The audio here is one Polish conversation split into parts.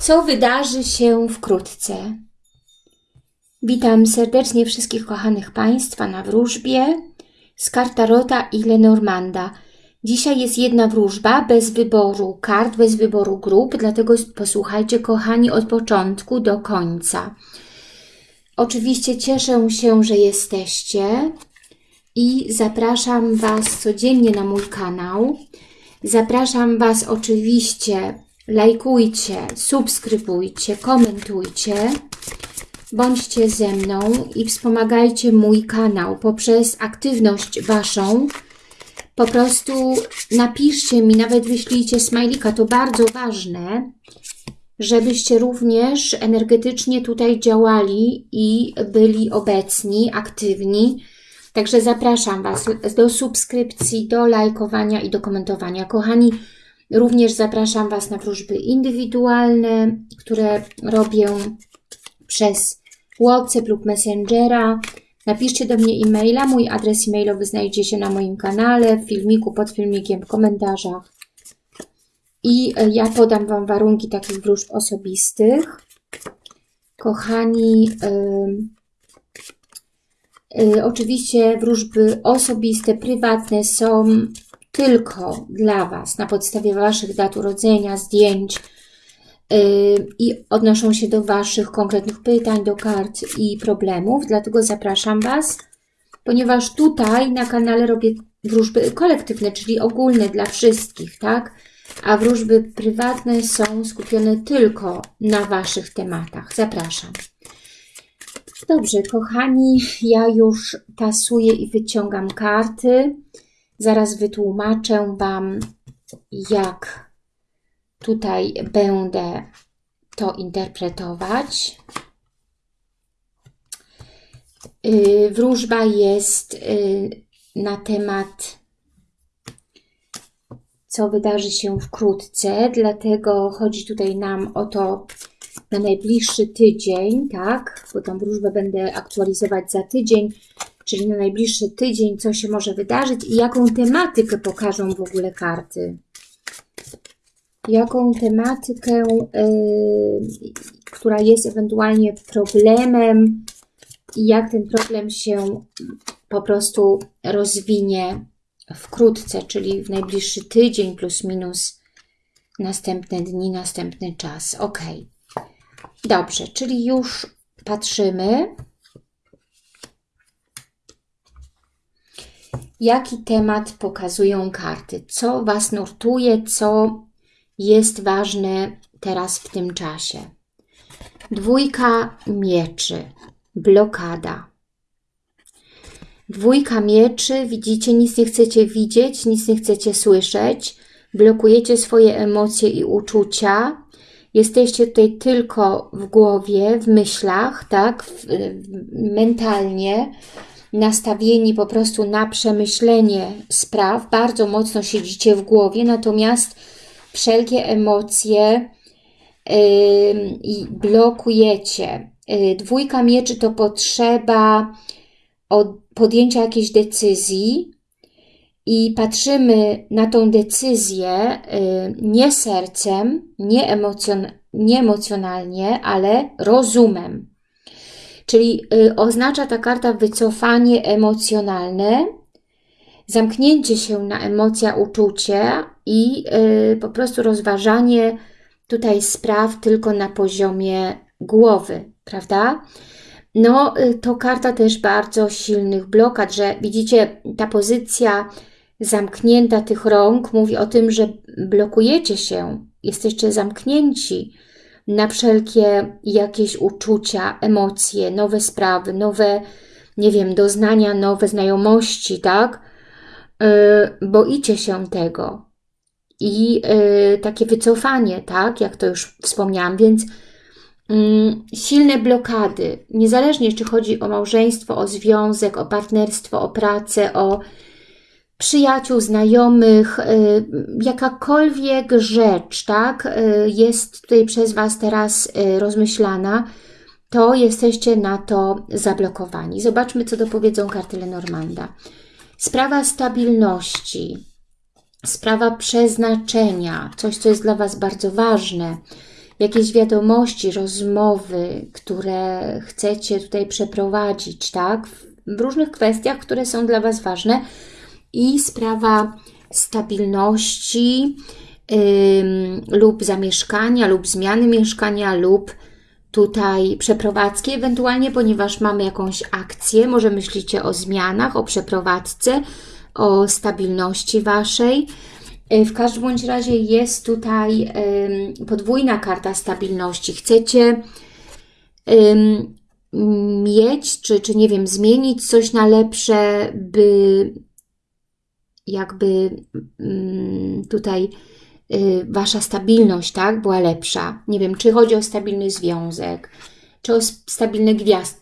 Co wydarzy się wkrótce? Witam serdecznie wszystkich kochanych Państwa na wróżbie z kartarota i Lenormanda. Dzisiaj jest jedna wróżba bez wyboru kart, bez wyboru grup, dlatego posłuchajcie kochani od początku do końca. Oczywiście cieszę się, że jesteście i zapraszam Was codziennie na mój kanał. Zapraszam Was oczywiście, lajkujcie, subskrybujcie, komentujcie, bądźcie ze mną i wspomagajcie mój kanał poprzez aktywność Waszą. Po prostu napiszcie mi, nawet wyślijcie smajlika, to bardzo ważne, żebyście również energetycznie tutaj działali i byli obecni, aktywni. Także zapraszam Was do subskrypcji, do lajkowania i do komentowania. Kochani, również zapraszam Was na wróżby indywidualne, które robię przez WhatsApp lub Messengera. Napiszcie do mnie e-maila. Mój adres e-mailowy znajdziecie na moim kanale, w filmiku, pod filmikiem, w komentarzach. I e, ja podam Wam warunki takich wróżb osobistych. Kochani, yy, yy, oczywiście wróżby osobiste, prywatne są tylko dla Was, na podstawie Waszych dat urodzenia, zdjęć, i odnoszą się do Waszych konkretnych pytań, do kart i problemów, dlatego zapraszam Was, ponieważ tutaj na kanale robię wróżby kolektywne, czyli ogólne dla wszystkich, tak? A wróżby prywatne są skupione tylko na Waszych tematach. Zapraszam. Dobrze, kochani, ja już tasuję i wyciągam karty. Zaraz wytłumaczę Wam, jak Tutaj będę to interpretować. Y, wróżba jest y, na temat, co wydarzy się wkrótce, dlatego chodzi tutaj nam o to na najbliższy tydzień, tak? Bo tą wróżbę będę aktualizować za tydzień, czyli na najbliższy tydzień, co się może wydarzyć i jaką tematykę pokażą w ogóle karty jaką tematykę, y, która jest ewentualnie problemem i jak ten problem się po prostu rozwinie wkrótce, czyli w najbliższy tydzień plus minus następne dni, następny czas. Ok. Dobrze, czyli już patrzymy. Jaki temat pokazują karty? Co Was nurtuje? Co jest ważne teraz w tym czasie. Dwójka mieczy, blokada. Dwójka mieczy, widzicie, nic nie chcecie widzieć, nic nie chcecie słyszeć, blokujecie swoje emocje i uczucia, jesteście tutaj tylko w głowie, w myślach, tak, w, mentalnie, nastawieni po prostu na przemyślenie spraw, bardzo mocno siedzicie w głowie, natomiast wszelkie emocje i blokujecie. Y, dwójka mieczy to potrzeba podjęcia jakiejś decyzji i patrzymy na tą decyzję y, nie sercem, nie, emocjon nie emocjonalnie, ale rozumem. Czyli y, oznacza ta karta wycofanie emocjonalne, zamknięcie się na emocja, uczucie i y, po prostu rozważanie tutaj spraw tylko na poziomie głowy, prawda? No, y, to karta też bardzo silnych blokad, że widzicie, ta pozycja zamknięta tych rąk mówi o tym, że blokujecie się, jesteście zamknięci na wszelkie jakieś uczucia, emocje, nowe sprawy, nowe, nie wiem, doznania, nowe znajomości, tak? Yy, boicie się tego. I yy, takie wycofanie, tak, jak to już wspomniałam, więc yy, silne blokady, niezależnie czy chodzi o małżeństwo, o związek, o partnerstwo, o pracę, o przyjaciół, znajomych, yy, jakakolwiek rzecz, tak, yy, jest tutaj przez Was teraz yy, rozmyślana, to jesteście na to zablokowani. Zobaczmy, co dopowiedzą karty Lenormanda. Sprawa stabilności, sprawa przeznaczenia, coś, co jest dla Was bardzo ważne, jakieś wiadomości, rozmowy, które chcecie tutaj przeprowadzić, tak? W różnych kwestiach, które są dla Was ważne i sprawa stabilności yy, lub zamieszkania, lub zmiany mieszkania, lub tutaj przeprowadzki ewentualnie, ponieważ mamy jakąś akcję, może myślicie o zmianach, o przeprowadzce, o stabilności Waszej. E, w każdym bądź razie jest tutaj podwójna karta stabilności. Chcecie mieć, czy, czy nie wiem, zmienić coś na lepsze, by jakby mm, tutaj y, Wasza stabilność, tak, była lepsza. Nie wiem, czy chodzi o stabilny związek, czy o stabilne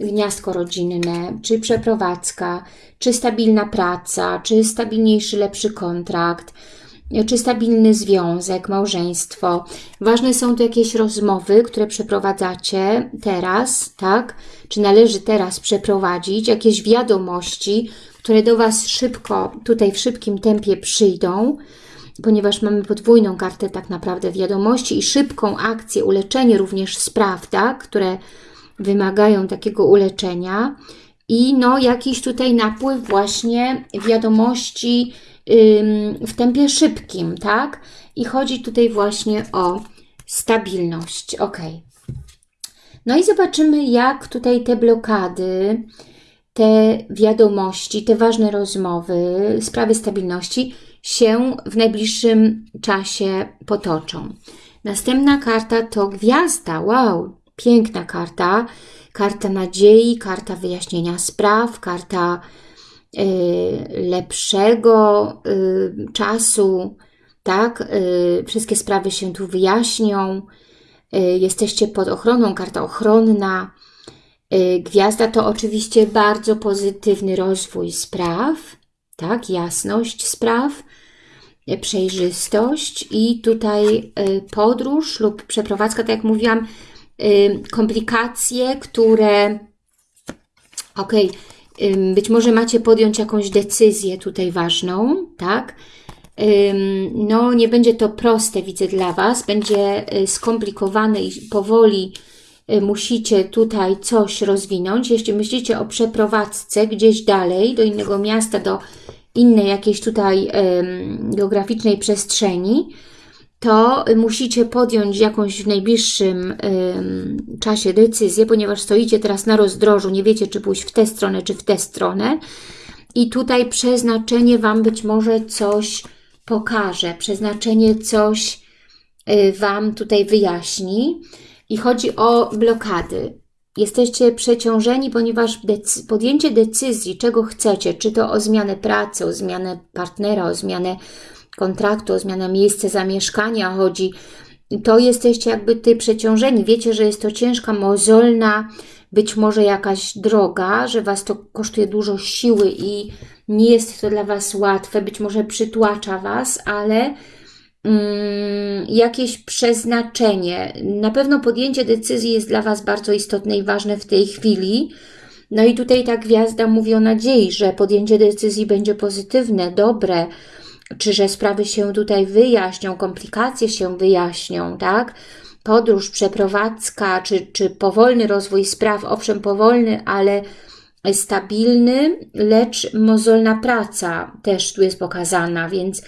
gniazdko rodzinne, czy przeprowadzka, czy stabilna praca, czy stabilniejszy, lepszy kontrakt, czy stabilny związek, małżeństwo. Ważne są tu jakieś rozmowy, które przeprowadzacie teraz, tak? Czy należy teraz przeprowadzić, jakieś wiadomości, które do Was szybko, tutaj w szybkim tempie przyjdą, ponieważ mamy podwójną kartę tak naprawdę wiadomości i szybką akcję, uleczenie również spraw, tak? które wymagają takiego uleczenia i no jakiś tutaj napływ właśnie wiadomości w tempie szybkim, tak? I chodzi tutaj właśnie o stabilność, ok. No i zobaczymy, jak tutaj te blokady, te wiadomości, te ważne rozmowy, sprawy stabilności się w najbliższym czasie potoczą. Następna karta to gwiazda. Wow, piękna karta. Karta nadziei, karta wyjaśnienia spraw, karta y, lepszego y, czasu, tak? Y, wszystkie sprawy się tu wyjaśnią. Y, jesteście pod ochroną, karta ochronna, gwiazda to oczywiście bardzo pozytywny rozwój spraw, tak, jasność spraw, y, przejrzystość i tutaj y, podróż lub przeprowadzka, tak jak mówiłam, komplikacje, które, ok, być może macie podjąć jakąś decyzję tutaj ważną, tak, no nie będzie to proste, widzę dla Was, będzie skomplikowane i powoli Y, musicie tutaj coś rozwinąć. Jeśli myślicie o przeprowadzce gdzieś dalej, do innego miasta, do innej jakiejś tutaj geograficznej przestrzeni, to musicie podjąć jakąś w najbliższym czasie decyzję, ponieważ stoicie teraz na rozdrożu, nie wiecie, czy pójść w tę stronę, czy w tę stronę. I tutaj przeznaczenie Wam być może coś pokaże, przeznaczenie coś y, Wam tutaj wyjaśni. I chodzi o blokady. Jesteście przeciążeni, ponieważ decy podjęcie decyzji, czego chcecie, czy to o zmianę pracy, o zmianę partnera, o zmianę kontraktu, o zmianę miejsca zamieszkania chodzi, to jesteście jakby ty przeciążeni. Wiecie, że jest to ciężka, mozolna, być może jakaś droga, że Was to kosztuje dużo siły i nie jest to dla Was łatwe, być może przytłacza Was, ale jakieś przeznaczenie. Na pewno podjęcie decyzji jest dla Was bardzo istotne i ważne w tej chwili. No i tutaj ta gwiazda mówi o nadziei, że podjęcie decyzji będzie pozytywne, dobre, czy że sprawy się tutaj wyjaśnią, komplikacje się wyjaśnią, tak? Podróż, przeprowadzka, czy, czy powolny rozwój spraw, owszem powolny, ale stabilny, lecz mozolna praca też tu jest pokazana, więc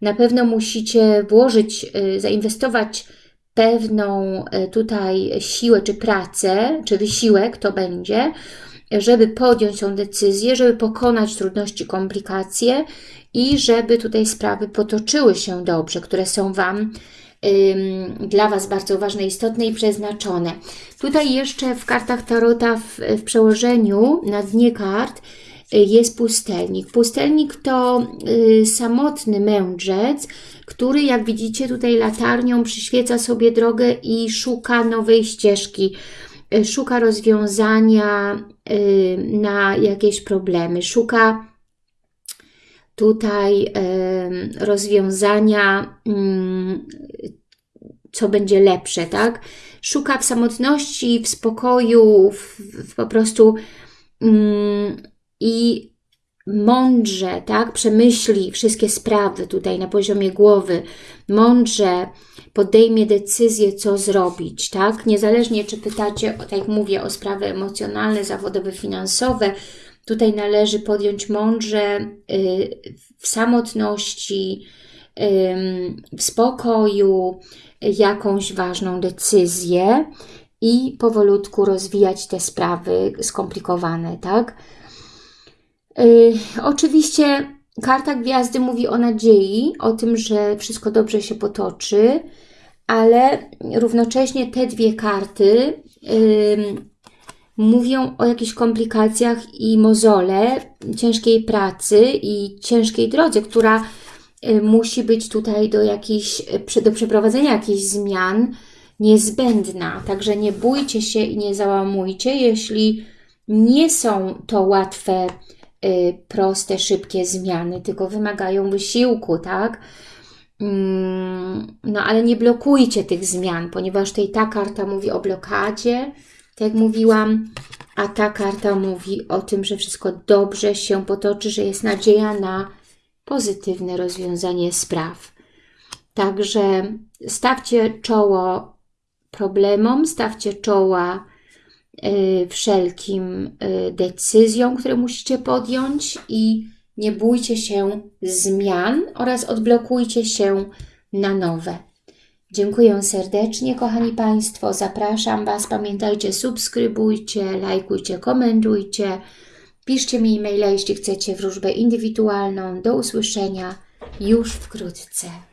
na pewno musicie włożyć, y, zainwestować pewną y, tutaj siłę, czy pracę, czy wysiłek to będzie, żeby podjąć tą decyzję, żeby pokonać trudności, komplikacje i żeby tutaj sprawy potoczyły się dobrze, które są Wam dla Was bardzo ważne, istotne i przeznaczone. Tutaj jeszcze w kartach Tarota w, w przełożeniu na dnie kart jest pustelnik. Pustelnik to y, samotny mędrzec, który jak widzicie tutaj latarnią przyświeca sobie drogę i szuka nowej ścieżki, y, szuka rozwiązania y, na jakieś problemy, szuka tutaj rozwiązania, mm, co będzie lepsze, tak? Szuka w samotności, w spokoju, w, w po prostu mm, i mądrze, tak, przemyśli wszystkie sprawy tutaj na poziomie głowy, mądrze podejmie decyzję, co zrobić, tak, niezależnie czy pytacie, tak jak mówię, o sprawy emocjonalne, zawodowe, finansowe, tutaj należy podjąć mądrze y, w samotności, w spokoju jakąś ważną decyzję i powolutku rozwijać te sprawy skomplikowane, tak? Yy, oczywiście karta gwiazdy mówi o nadziei, o tym, że wszystko dobrze się potoczy, ale równocześnie te dwie karty mówią o jakichś komplikacjach i mozole, ciężkiej pracy i ciężkiej drodze, która Y, musi być tutaj do, jakichś, y, do przeprowadzenia jakichś zmian niezbędna. Także nie bójcie się i nie załamujcie, jeśli nie są to łatwe, y, proste, szybkie zmiany, tylko wymagają wysiłku, tak? Mm, no ale nie blokujcie tych zmian, ponieważ tutaj ta karta mówi o blokadzie, tak jak mówiłam, a ta karta mówi o tym, że wszystko dobrze się potoczy, że jest nadzieja na pozytywne rozwiązanie spraw. Także stawcie czoło problemom, stawcie czoła y, wszelkim y, decyzjom, które musicie podjąć i nie bójcie się zmian oraz odblokujcie się na nowe. Dziękuję serdecznie, kochani Państwo. Zapraszam Was. Pamiętajcie, subskrybujcie, lajkujcie, komentujcie. Piszcie mi e-maila, jeśli chcecie wróżbę indywidualną. Do usłyszenia już wkrótce.